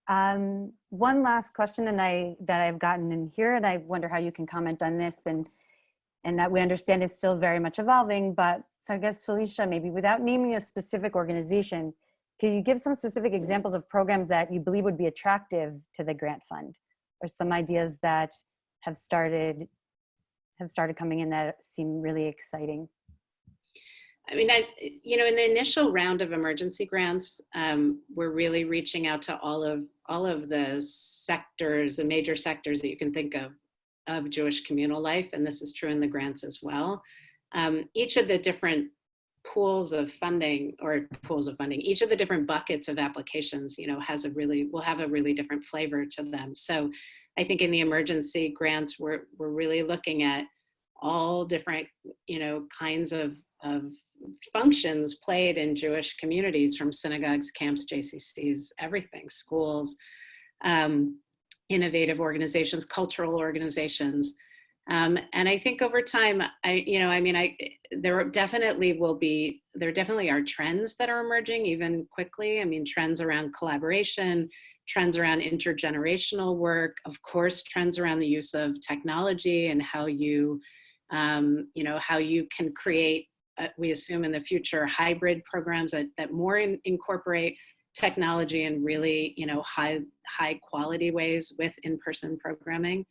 Um, one last question and I, that I've gotten in here, and I wonder how you can comment on this and, and that we understand is still very much evolving, but so I guess Felicia, maybe without naming a specific organization, can you give some specific examples of programs that you believe would be attractive to the grant fund? or some ideas that have started have started coming in that seem really exciting. I mean, I, you know, in the initial round of emergency grants, um, we're really reaching out to all of all of the sectors, the major sectors that you can think of of Jewish communal life, and this is true in the grants as well. Um, each of the different pools of funding or pools of funding, each of the different buckets of applications, you know, has a really will have a really different flavor to them. So, I think in the emergency grants, we're we're really looking at all different, you know, kinds of of functions played in Jewish communities from synagogues, camps, JCCs, everything, schools, um, innovative organizations, cultural organizations. Um, and I think over time, I, you know, I mean, I, there definitely will be, there definitely are trends that are emerging even quickly. I mean, trends around collaboration, trends around intergenerational work, of course, trends around the use of technology and how you, um, you know, how you can create uh, we assume in the future hybrid programs that, that more in, incorporate technology in really you know high high quality ways with in-person programming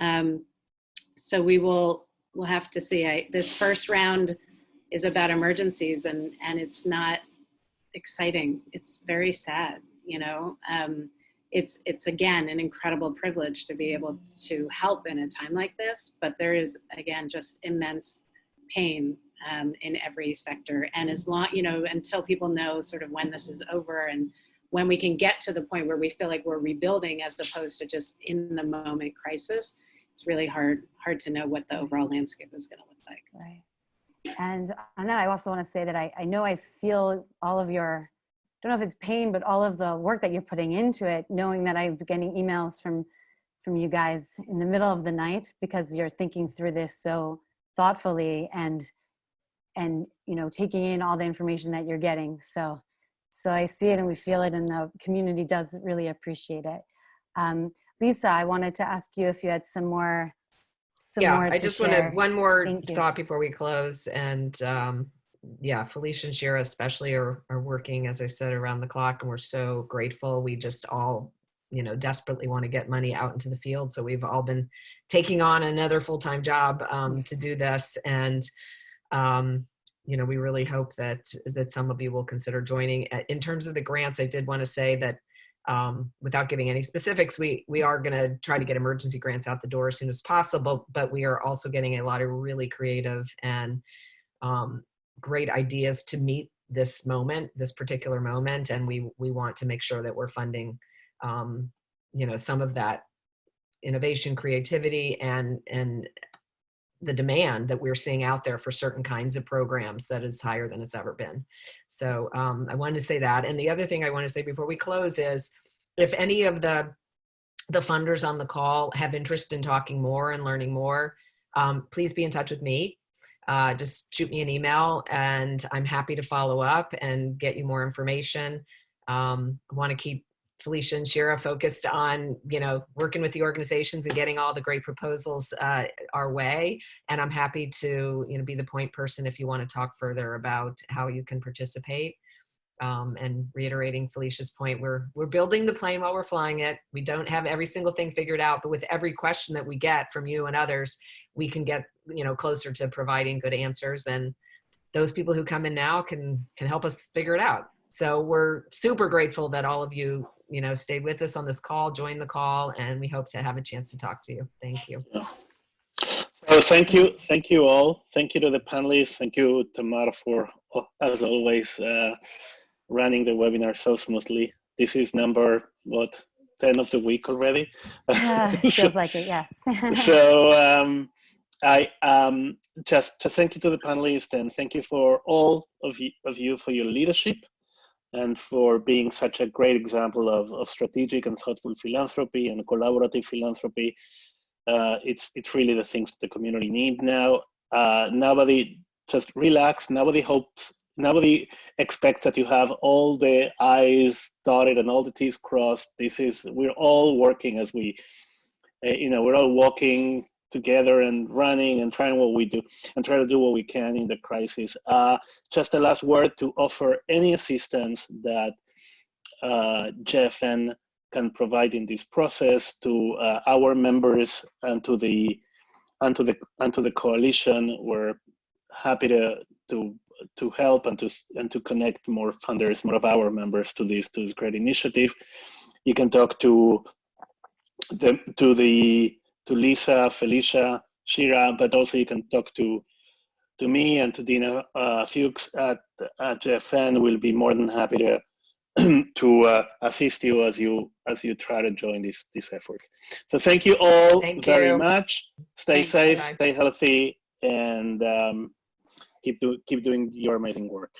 um, so we will we'll have to see. I, this first round is about emergencies and and it's not exciting. It's very sad you know? Um, it's it's again an incredible privilege to be able to help in a time like this but there is again just immense pain um, in every sector. And as long, you know, until people know sort of when this is over and when we can get to the point where we feel like we're rebuilding as opposed to just in the moment crisis, it's really hard, hard to know what the overall landscape is going to look like. Right. And on that, I also want to say that I, I know I feel all of your, I don't know if it's pain, but all of the work that you're putting into it, knowing that I'm getting emails from, from you guys in the middle of the night because you're thinking through this so thoughtfully and and you know taking in all the information that you're getting so so i see it and we feel it and the community does really appreciate it um, lisa i wanted to ask you if you had some more some yeah, more I just share. wanted one more Thank you. thought before we close. And um, yeah, Felicia and Shira especially are, are working, as I said, around the clock, and we're so grateful. We just all, you know, desperately want to get money out into the field. So we've all been taking on another full-time job um, to do this. And um, you know, we really hope that that some of you will consider joining. In terms of the grants, I did want to say that um, without giving any specifics, we we are going to try to get emergency grants out the door as soon as possible. But we are also getting a lot of really creative and um, great ideas to meet this moment, this particular moment, and we we want to make sure that we're funding, um, you know, some of that innovation, creativity, and and the demand that we're seeing out there for certain kinds of programs that is higher than it's ever been. So um, I wanted to say that. And the other thing I want to say before we close is if any of the the funders on the call have interest in talking more and learning more, um, please be in touch with me. Uh, just shoot me an email and I'm happy to follow up and get you more information. Um, I want to keep Felicia and Shira focused on, you know, working with the organizations and getting all the great proposals uh, our way. And I'm happy to, you know, be the point person if you want to talk further about how you can participate. Um, and reiterating Felicia's point, we're we're building the plane while we're flying it. We don't have every single thing figured out, but with every question that we get from you and others, we can get you know closer to providing good answers. And those people who come in now can can help us figure it out. So we're super grateful that all of you you know stayed with us on this call, joined the call, and we hope to have a chance to talk to you. Thank you. Well, thank you, thank you all. Thank you to the panelists. Thank you, Tamara, for oh, as always uh, running the webinar so smoothly. This is number what ten of the week already. Yeah, [LAUGHS] feels like it, yes. [LAUGHS] so um, I um, just just thank you to the panelists and thank you for all of you, of you for your leadership and for being such a great example of, of strategic and thoughtful philanthropy and collaborative philanthropy. Uh, it's it's really the things the community need now. Uh, nobody just relax. Nobody hopes. Nobody expects that you have all the I's dotted and all the T's crossed. This is we're all working as we, uh, you know, we're all walking together and running and trying what we do and try to do what we can in the crisis. Uh, just a last word to offer any assistance that uh, JFN can provide in this process to uh, our members and to the and to the and to the coalition. We're happy to to to help and to and to connect more funders, more of our members to this to this great initiative. You can talk to the to the to Lisa, Felicia, Shira, but also you can talk to to me and to Dina uh, Fuchs at, at JFN. We'll be more than happy to [CLEARS THROAT] to uh, assist you as you as you try to join this this effort. So thank you all Thank very you. much. Stay Thanks, safe, bye-bye. stay healthy, and um, keep do, keep doing your amazing work.